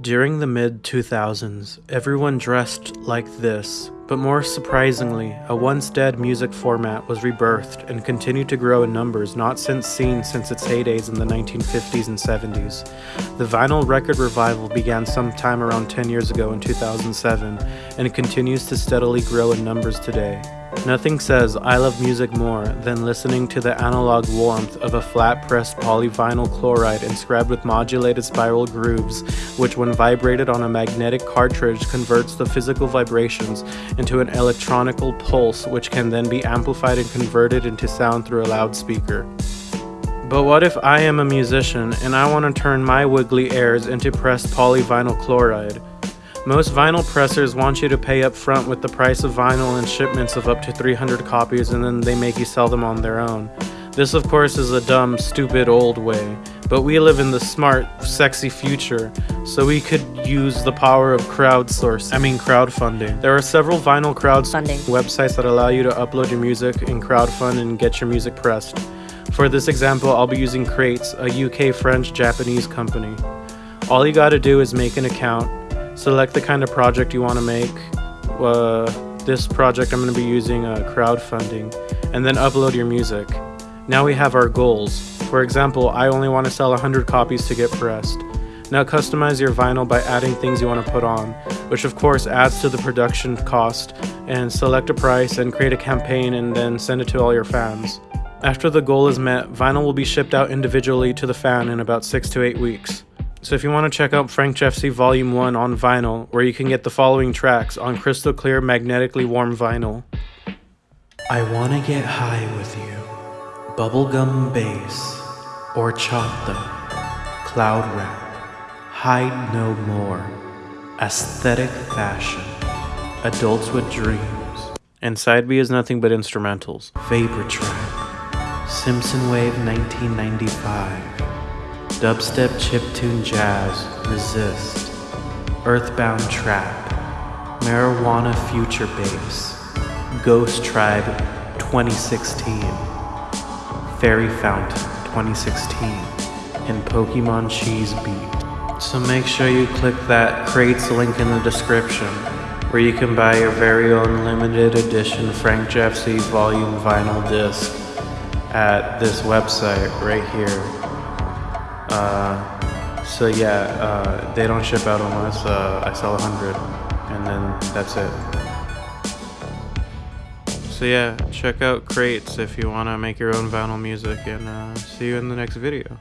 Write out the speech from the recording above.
During the mid 2000s, everyone dressed like this, but more surprisingly, a once dead music format was rebirthed and continued to grow in numbers not since seen since its heydays in the 1950s and 70s. The vinyl record revival began sometime around 10 years ago in 2007 and continues to steadily grow in numbers today. Nothing says I love music more than listening to the analog warmth of a flat-pressed polyvinyl chloride inscribed with modulated spiral grooves, which when vibrated on a magnetic cartridge converts the physical vibrations into an electronical pulse which can then be amplified and converted into sound through a loudspeaker. But what if I am a musician and I want to turn my wiggly airs into pressed polyvinyl chloride? Most vinyl pressers want you to pay up front with the price of vinyl and shipments of up to 300 copies and then they make you sell them on their own. This of course is a dumb, stupid old way, but we live in the smart, sexy future, so we could use the power of crowdsourcing, I mean crowdfunding. There are several vinyl crowdfunding websites that allow you to upload your music and crowdfund and get your music pressed. For this example, I'll be using Qrates, a UK French Japanese company. All you gotta do is make an account, select the kind of project you want to make. Uh, this project I'm going to be using uh, crowdfunding, and then upload your music. Now we have our goals. For example, I only want to sell 100 copies to get pressed. Now customize your vinyl by adding things you want to put on, which of course adds to the production cost, and select a price and create a campaign and then send it to all your fans. After the goal is met, vinyl will be shipped out individually to the fan in about 6 to 8 weeks. So if you want to check out Frank Jeffsey Volume 1 on vinyl, where you can get the following tracks on crystal clear magnetically warm vinyl. I Wanna Get High With You, Bubblegum Bass, or Horchata, Cloud Rap, Hide No More, Aesthetic Fashion, Adults with Dreams, and side B is nothing but instrumentals. Vapor Track, Simpson Wave 1995, dubstep chiptune jazz, resist, earthbound trap, marijuana future bass, ghost tribe 2016, fairy fountain 2016, and Pokemon cheese beat. So make sure you click that Qrates link in the description where you can buy your very own limited edition Frank Jeffsey volume vinyl disc at this website right here. Uh, so yeah, uh, they don't ship out unless uh, I sell a hundred, and then that's it. So yeah, check out Qrates if you want to make your own vinyl music, and uh, see you in the next video.